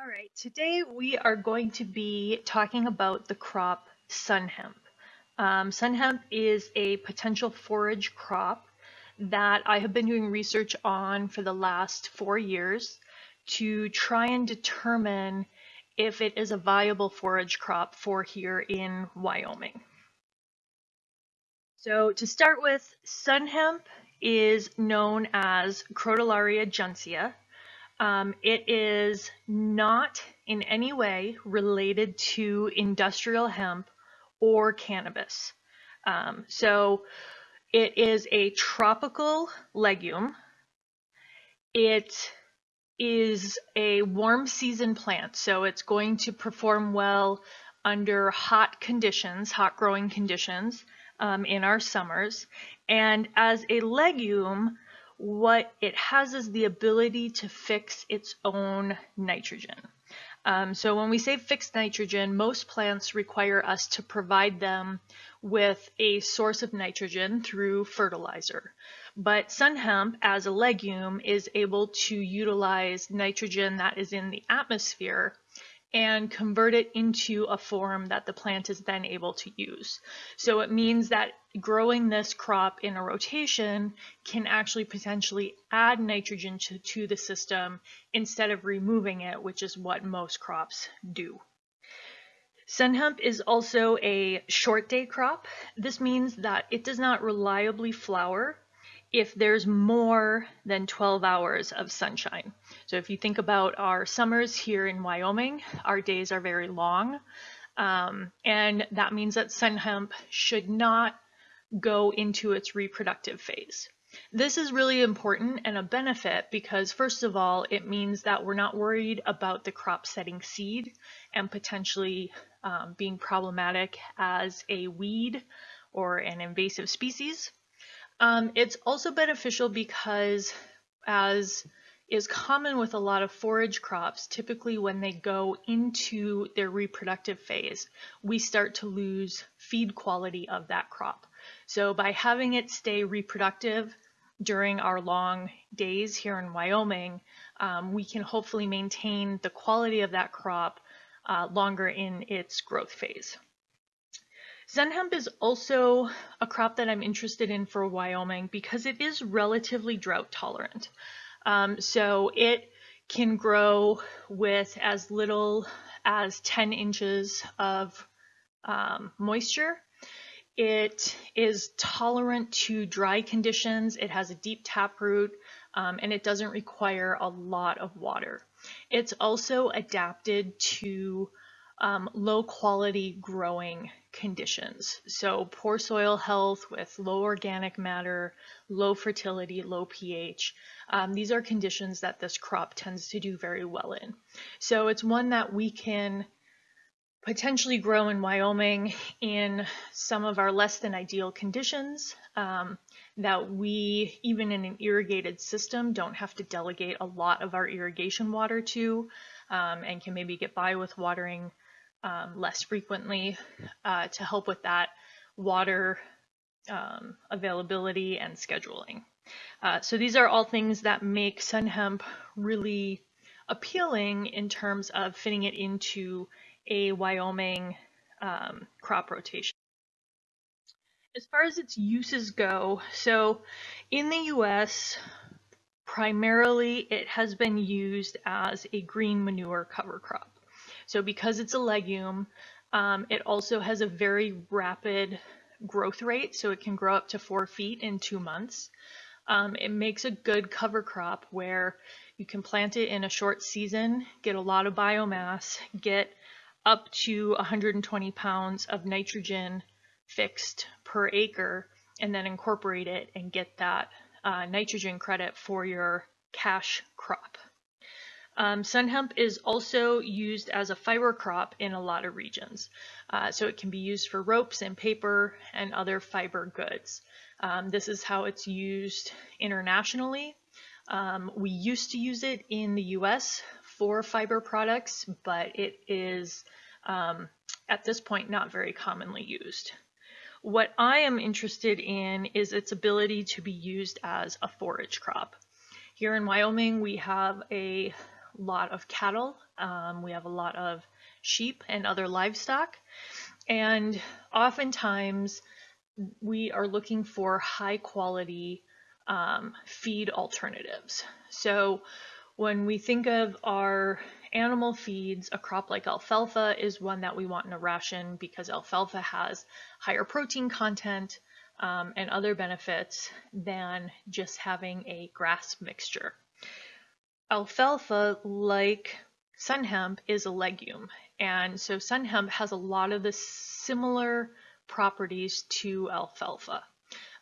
All right, today we are going to be talking about the crop sun hemp. Um, sun hemp is a potential forage crop that I have been doing research on for the last four years to try and determine if it is a viable forage crop for here in Wyoming. So to start with, sun hemp is known as Crotalaria juncea um, it is not in any way related to industrial hemp or cannabis. Um, so it is a tropical legume. It is a warm season plant, so it's going to perform well under hot conditions, hot growing conditions um, in our summers. And as a legume, what it has is the ability to fix its own nitrogen. Um, so when we say fixed nitrogen, most plants require us to provide them with a source of nitrogen through fertilizer. But sun hemp as a legume is able to utilize nitrogen that is in the atmosphere and convert it into a form that the plant is then able to use. So it means that growing this crop in a rotation can actually potentially add nitrogen to, to the system instead of removing it, which is what most crops do. Sun hemp is also a short day crop. This means that it does not reliably flower if there's more than 12 hours of sunshine. So if you think about our summers here in Wyoming, our days are very long. Um, and that means that sun hemp should not go into its reproductive phase. This is really important and a benefit because first of all, it means that we're not worried about the crop setting seed and potentially um, being problematic as a weed or an invasive species. Um, it's also beneficial because as is common with a lot of forage crops, typically when they go into their reproductive phase, we start to lose feed quality of that crop. So by having it stay reproductive during our long days here in Wyoming, um, we can hopefully maintain the quality of that crop uh, longer in its growth phase. Sun hemp is also a crop that I'm interested in for Wyoming because it is relatively drought tolerant. Um, so it can grow with as little as 10 inches of um, moisture. It is tolerant to dry conditions. It has a deep taproot um, and it doesn't require a lot of water. It's also adapted to um, low quality growing conditions. So poor soil health with low organic matter, low fertility, low pH. Um, these are conditions that this crop tends to do very well in. So it's one that we can potentially grow in Wyoming in some of our less than ideal conditions um, that we, even in an irrigated system, don't have to delegate a lot of our irrigation water to um, and can maybe get by with watering um, less frequently uh, to help with that water um, availability and scheduling. Uh, so these are all things that make sun hemp really appealing in terms of fitting it into a Wyoming um, crop rotation. As far as its uses go, so in the US, primarily it has been used as a green manure cover crop. So because it's a legume, um, it also has a very rapid growth rate, so it can grow up to four feet in two months. Um, it makes a good cover crop where you can plant it in a short season, get a lot of biomass, get up to 120 pounds of nitrogen fixed per acre, and then incorporate it and get that uh, nitrogen credit for your cash crop. Um, sun hemp is also used as a fiber crop in a lot of regions. Uh, so it can be used for ropes and paper and other fiber goods. Um, this is how it's used internationally. Um, we used to use it in the US for fiber products, but it is um, at this point not very commonly used. What I am interested in is its ability to be used as a forage crop. Here in Wyoming, we have a lot of cattle, um, we have a lot of sheep and other livestock, and oftentimes we are looking for high quality um, feed alternatives. So when we think of our animal feeds, a crop like alfalfa is one that we want in a ration because alfalfa has higher protein content um, and other benefits than just having a grass mixture. Alfalfa, like sun hemp, is a legume, and so sun hemp has a lot of the similar properties to alfalfa.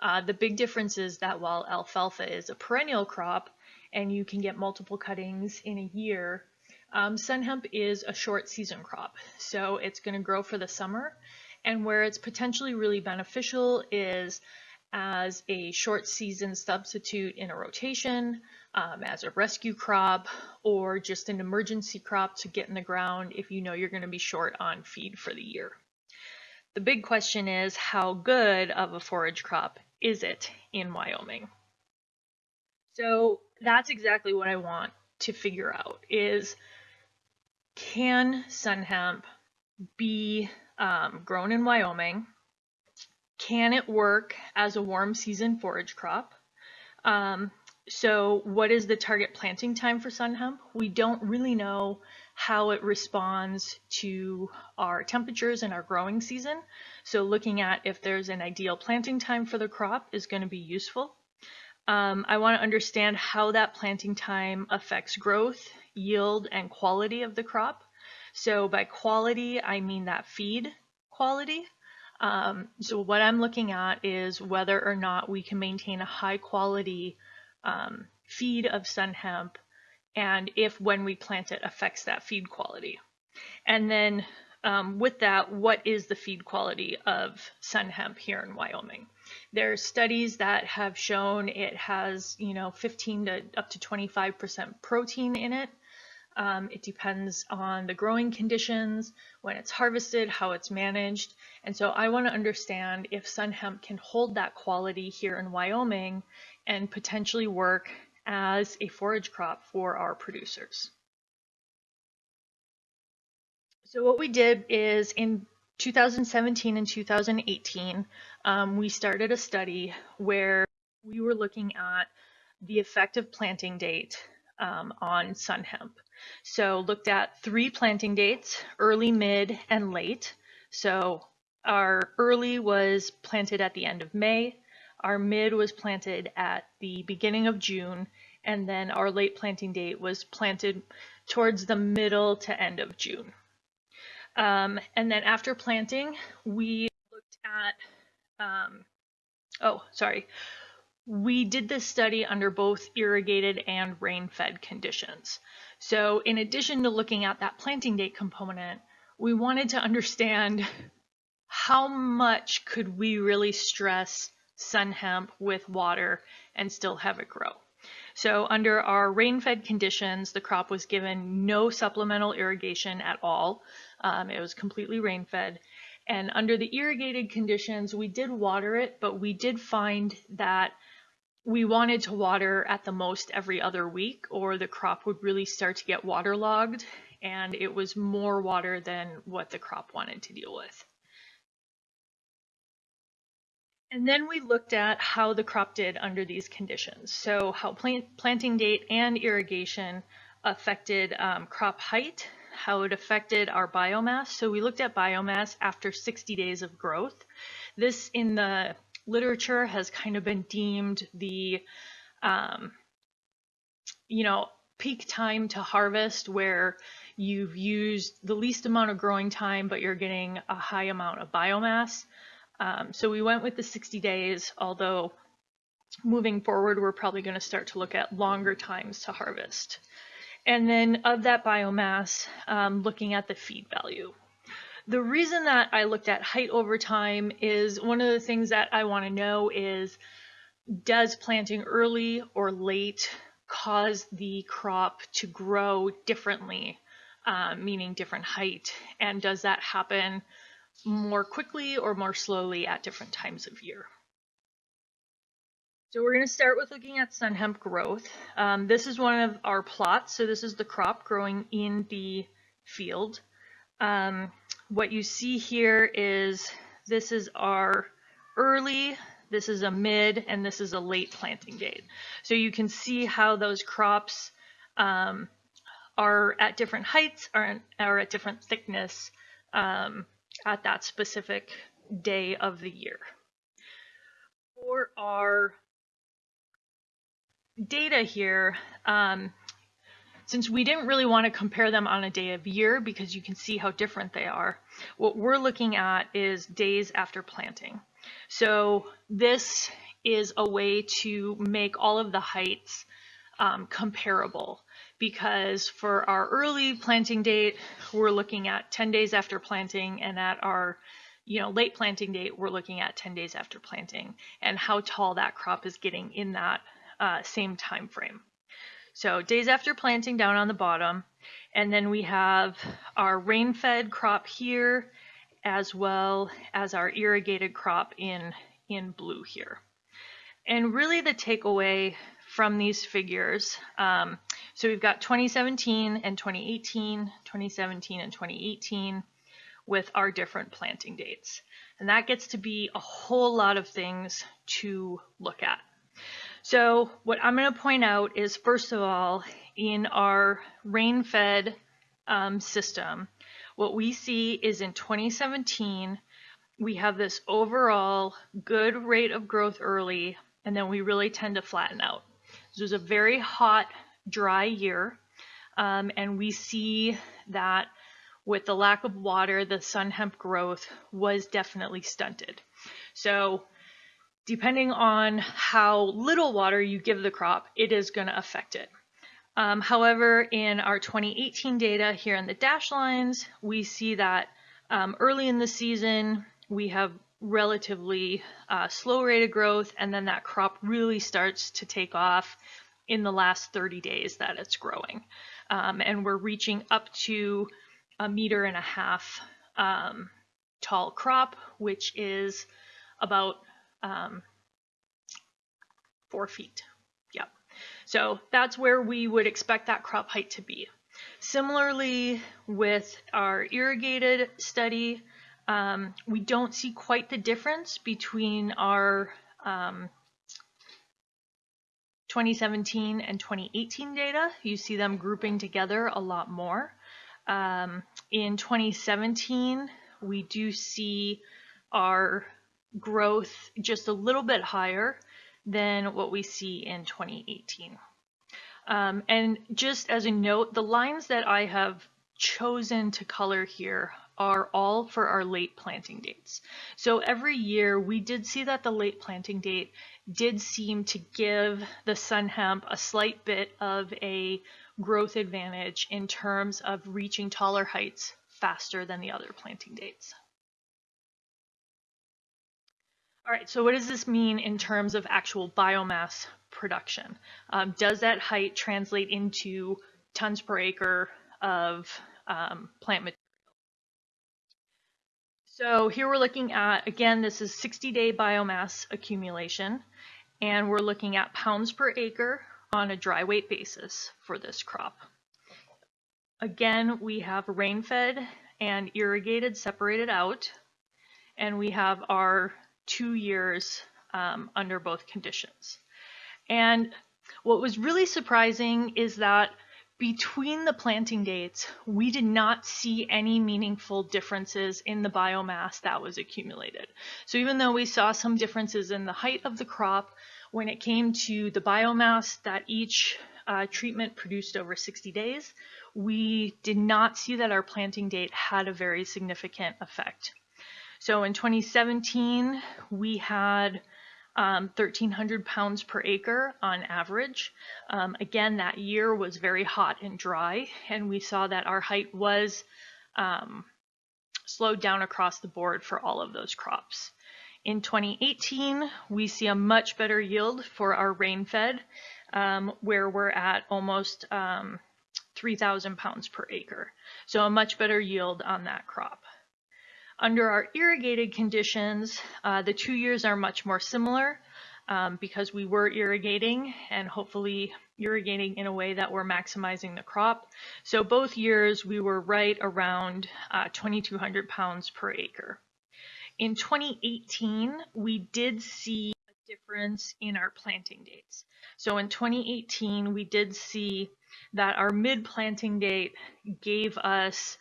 Uh, the big difference is that while alfalfa is a perennial crop and you can get multiple cuttings in a year, um, sun hemp is a short season crop. So it's going to grow for the summer and where it's potentially really beneficial is as a short season substitute in a rotation, um, as a rescue crop, or just an emergency crop to get in the ground if you know you're going to be short on feed for the year. The big question is how good of a forage crop is it in Wyoming? So that's exactly what I want to figure out is can sun hemp be um, grown in Wyoming? Can it work as a warm season forage crop? Um, so what is the target planting time for sun hemp? We don't really know how it responds to our temperatures and our growing season. So looking at if there's an ideal planting time for the crop is going to be useful. Um, I want to understand how that planting time affects growth, yield, and quality of the crop. So by quality, I mean that feed quality. Um, so what I'm looking at is whether or not we can maintain a high quality um, feed of sun hemp and if when we plant it affects that feed quality. And then um, with that, what is the feed quality of sun hemp here in Wyoming? There are studies that have shown it has, you know, 15 to up to 25% protein in it. Um, it depends on the growing conditions, when it's harvested, how it's managed. And so I want to understand if sun hemp can hold that quality here in Wyoming and potentially work as a forage crop for our producers. So what we did is in 2017 and 2018, um, we started a study where we were looking at the effective planting date um, on sun hemp. So looked at three planting dates, early, mid, and late. So our early was planted at the end of May, our mid was planted at the beginning of June, and then our late planting date was planted towards the middle to end of June. Um, and then after planting, we looked at, um, oh, sorry, we did this study under both irrigated and rain-fed conditions. So in addition to looking at that planting date component, we wanted to understand how much could we really stress sun hemp with water and still have it grow. So under our rain-fed conditions, the crop was given no supplemental irrigation at all. Um, it was completely rain-fed. And under the irrigated conditions, we did water it, but we did find that we wanted to water at the most every other week or the crop would really start to get waterlogged and it was more water than what the crop wanted to deal with. And then we looked at how the crop did under these conditions. So how plant, planting date and irrigation affected um, crop height, how it affected our biomass. So we looked at biomass after 60 days of growth. This in the literature has kind of been deemed the, um, you know, peak time to harvest where you've used the least amount of growing time, but you're getting a high amount of biomass. Um, so we went with the 60 days, although moving forward, we're probably going to start to look at longer times to harvest. And then of that biomass, um, looking at the feed value. The reason that I looked at height over time is one of the things that I want to know is does planting early or late cause the crop to grow differently, um, meaning different height? And does that happen more quickly or more slowly at different times of year? So we're going to start with looking at sun hemp growth. Um, this is one of our plots. So this is the crop growing in the field. Um, what you see here is this is our early, this is a mid, and this is a late planting date. So you can see how those crops um, are at different heights, are, are at different thickness um, at that specific day of the year. For our data here, um, since we didn't really want to compare them on a day of year because you can see how different they are, what we're looking at is days after planting. So this is a way to make all of the heights um, comparable because for our early planting date, we're looking at 10 days after planting and at our you know, late planting date, we're looking at 10 days after planting and how tall that crop is getting in that uh, same time frame. So days after planting down on the bottom, and then we have our rain-fed crop here, as well as our irrigated crop in, in blue here. And really the takeaway from these figures, um, so we've got 2017 and 2018, 2017 and 2018 with our different planting dates. And that gets to be a whole lot of things to look at. So what I'm going to point out is, first of all, in our rain-fed um, system, what we see is in 2017, we have this overall good rate of growth early, and then we really tend to flatten out. This was a very hot, dry year, um, and we see that with the lack of water, the sun hemp growth was definitely stunted. So depending on how little water you give the crop, it is going to affect it. Um, however, in our 2018 data here in the dash lines, we see that um, early in the season, we have relatively uh, slow rate of growth, and then that crop really starts to take off in the last 30 days that it's growing. Um, and we're reaching up to a meter and a half um, tall crop, which is about um, four feet. Yep. So that's where we would expect that crop height to be. Similarly, with our irrigated study, um, we don't see quite the difference between our um, 2017 and 2018 data. You see them grouping together a lot more. Um, in 2017, we do see our growth just a little bit higher than what we see in 2018. Um, and just as a note, the lines that I have chosen to color here are all for our late planting dates. So every year we did see that the late planting date did seem to give the sun hemp a slight bit of a growth advantage in terms of reaching taller heights faster than the other planting dates. All right, so what does this mean in terms of actual biomass production? Um, does that height translate into tons per acre of um, plant material? So here we're looking at, again, this is 60-day biomass accumulation, and we're looking at pounds per acre on a dry weight basis for this crop. Again, we have rain-fed and irrigated separated out, and we have our two years um, under both conditions. And what was really surprising is that between the planting dates, we did not see any meaningful differences in the biomass that was accumulated. So even though we saw some differences in the height of the crop, when it came to the biomass that each uh, treatment produced over 60 days, we did not see that our planting date had a very significant effect. So in 2017, we had um, 1,300 pounds per acre on average. Um, again, that year was very hot and dry, and we saw that our height was um, slowed down across the board for all of those crops. In 2018, we see a much better yield for our rain-fed, um, where we're at almost um, 3,000 pounds per acre. So a much better yield on that crop. Under our irrigated conditions, uh, the two years are much more similar. um, because we were irrigating and hopefully irrigating in a way that we're maximizing the crop. So both years we were right around uh, 2,200 pounds per acre. In 2018, we did see a difference in our planting dates. So in 2018, we did see that our mid planting date gave us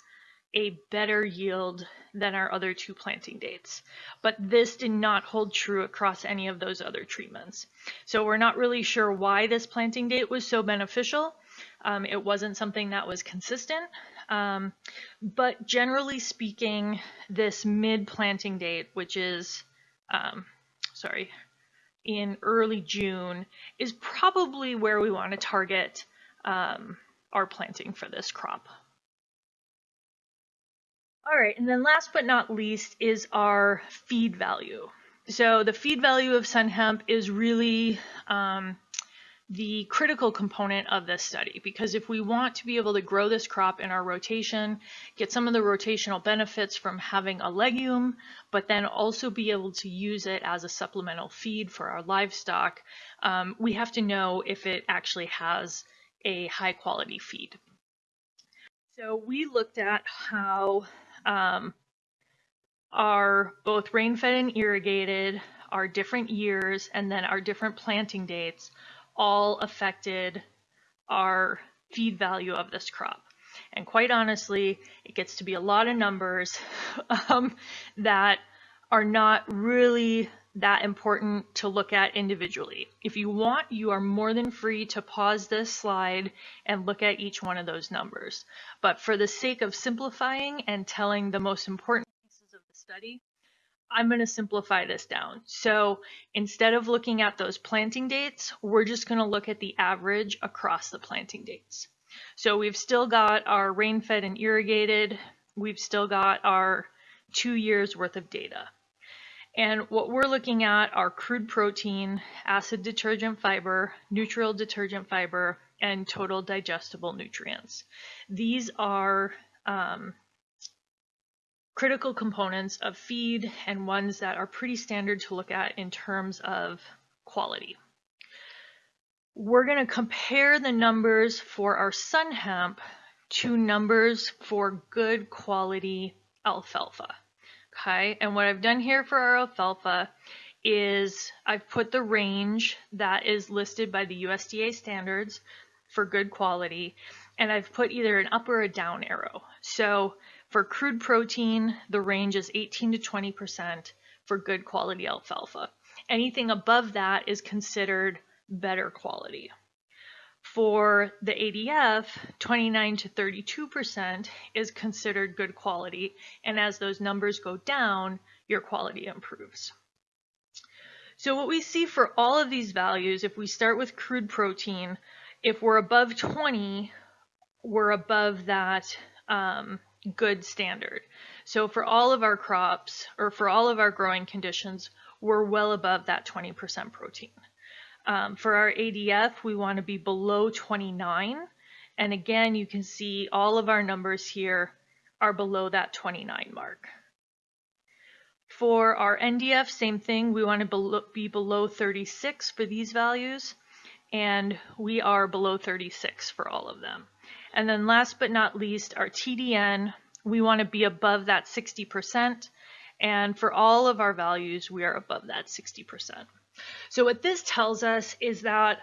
a better yield than our other two planting dates. But this did not hold true across any of those other treatments. So we're not really sure why this planting date was so beneficial. Um, it wasn't something that was consistent. Um, but generally speaking, this mid planting date, which is, um, sorry, in early June, is probably where we want to target um, our planting for this crop. All right, and then last but not least is our feed value. So the feed value of sun hemp is really um, the critical component of this study because if we want to be able to grow this crop in our rotation, get some of the rotational benefits from having a legume, but then also be able to use it as a supplemental feed for our livestock, um, we have to know if it actually has a high quality feed. So we looked at how um, are both rain-fed and irrigated, our different years, and then our different planting dates all affected our feed value of this crop. And quite honestly, it gets to be a lot of numbers um, that are not really that important to look at individually. If you want, you are more than free to pause this slide and look at each one of those numbers. But for the sake of simplifying and telling the most important pieces of the study, I'm going to simplify this down. So instead of looking at those planting dates, we're just going to look at the average across the planting dates. So we've still got our rain-fed and irrigated. We've still got our two years worth of data. And what we're looking at are crude protein, acid detergent fiber, neutral detergent fiber, and total digestible nutrients. These are um, critical components of feed and ones that are pretty standard to look at in terms of quality. We're going to compare the numbers for our sun hemp to numbers for good quality alfalfa. Okay, and what I've done here for our alfalfa is I've put the range that is listed by the USDA standards for good quality, and I've put either an up or a down arrow. So for crude protein, the range is 18 to 20% for good quality alfalfa. Anything above that is considered better quality. For the ADF, 29 to 32% is considered good quality, and as those numbers go down, your quality improves. So what we see for all of these values, if we start with crude protein, if we're above 20, we're above that um, good standard. So for all of our crops, or for all of our growing conditions, we're well above that 20% protein. Um, for our ADF, we want to be below 29. And again, you can see all of our numbers here are below that 29 mark. For our NDF, same thing, we want to be below 36 for these values, and we are below 36 for all of them. And then last but not least, our TDN, we want to be above that 60%, and for all of our values, we are above that 60%. So what this tells us is that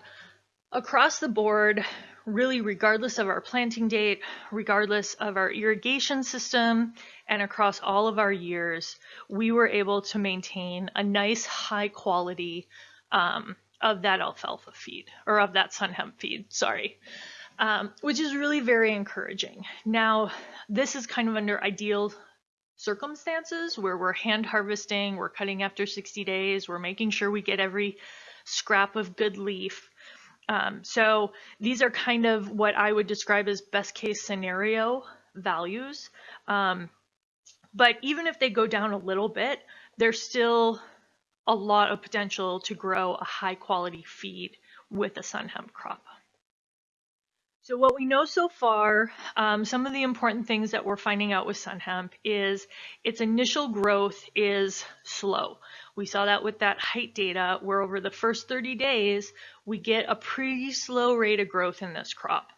across the board, really regardless of our planting date, regardless of our irrigation system, and across all of our years, we were able to maintain a nice high quality um, of that alfalfa feed, or of that sun hemp feed, sorry, um, which is really very encouraging. Now, this is kind of under ideal circumstances where we're hand harvesting, we're cutting after 60 days, we're making sure we get every scrap of good leaf. Um, so these are kind of what I would describe as best case scenario values. Um, but even if they go down a little bit, there's still a lot of potential to grow a high quality feed with a sun hemp crop. So what we know so far, um, some of the important things that we're finding out with sun hemp is its initial growth is slow. We saw that with that height data where over the first 30 days, we get a pretty slow rate of growth in this crop.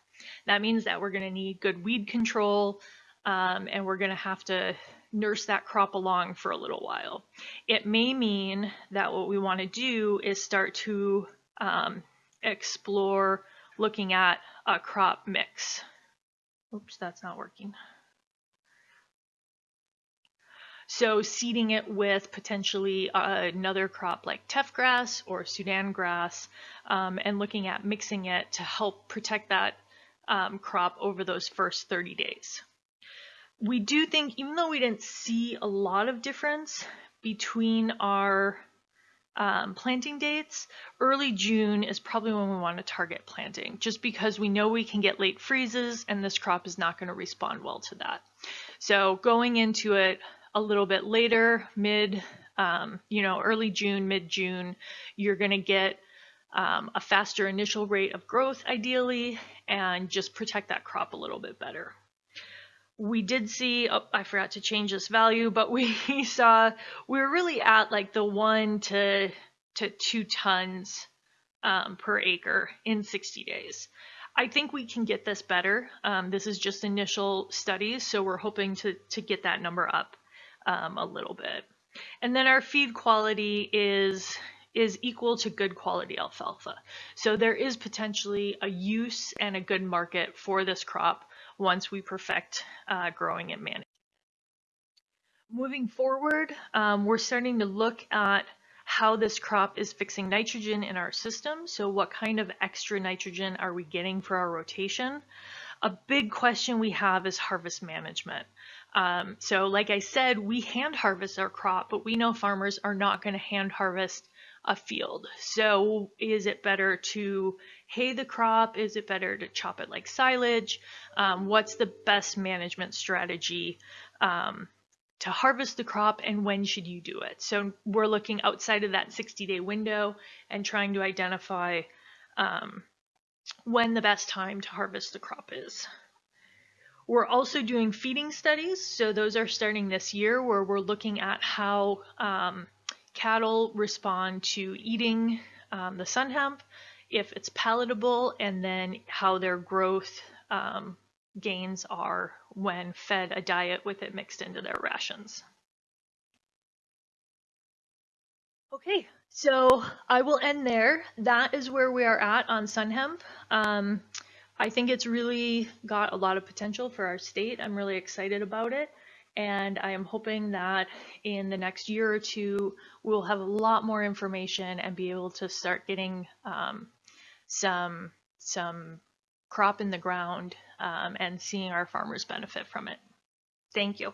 That means that we're gonna need good weed control um, and we're gonna have to nurse that crop along for a little while. It may mean that what we wanna do is start to um, explore looking at a crop mix. Oops, that's not working. So seeding it with potentially another crop like teff grass or Sudan grass um, and looking at mixing it to help protect that um, crop over those first 30 days. We do think, even though we didn't see a lot of difference between our um, planting dates, early June is probably when we want to target planting, just because we know we can get late freezes and this crop is not going to respond well to that. So going into it a little bit later, mid, um, you know, early June, mid June, you're going to get um, a faster initial rate of growth ideally and just protect that crop a little bit better we did see, oh, I forgot to change this value, but we saw we were really at like the one to, to two tons um, per acre in 60 days. I think we can get this better. Um, this is just initial studies, so we're hoping to, to get that number up um, a little bit. And then our feed quality is is equal to good quality alfalfa. So there is potentially a use and a good market for this crop once we perfect uh, growing and managing. Moving forward, um, we're starting to look at how this crop is fixing nitrogen in our system. So what kind of extra nitrogen are we getting for our rotation? A big question we have is harvest management. Um, so like I said, we hand harvest our crop, but we know farmers are not going to hand harvest a field. So is it better to hay the crop? Is it better to chop it like silage? Um, what's the best management strategy um, to harvest the crop and when should you do it? So we're looking outside of that 60 day window and trying to identify um, when the best time to harvest the crop is. We're also doing feeding studies. So those are starting this year where we're looking at how um, cattle respond to eating um, the sun hemp, if it's palatable, and then how their growth um, gains are when fed a diet with it mixed into their rations. Okay, so I will end there. That is where we are at on sun hemp. Um, I think it's really got a lot of potential for our state. I'm really excited about it. And I am hoping that in the next year or two, we'll have a lot more information and be able to start getting um, some, some crop in the ground um, and seeing our farmers benefit from it. Thank you.